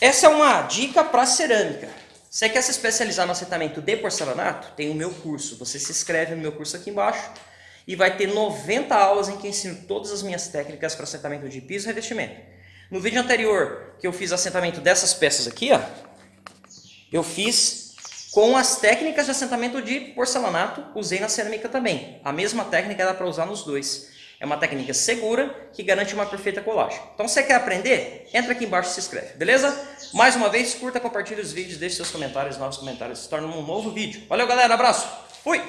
Essa é uma dica para cerâmica. Você quer se especializar no assentamento de porcelanato? Tem o meu curso. Você se inscreve no meu curso aqui embaixo e vai ter 90 aulas em que ensino todas as minhas técnicas para assentamento de piso e revestimento. No vídeo anterior, que eu fiz assentamento dessas peças aqui, ó, eu fiz com as técnicas de assentamento de porcelanato, usei na cerâmica também. A mesma técnica dá para usar nos dois. É uma técnica segura que garante uma perfeita colagem. Então, se você quer aprender? Entra aqui embaixo e se inscreve, beleza? Mais uma vez, curta, compartilhe os vídeos, deixe seus comentários, novos comentários, se torna um novo vídeo. Valeu, galera, abraço, fui!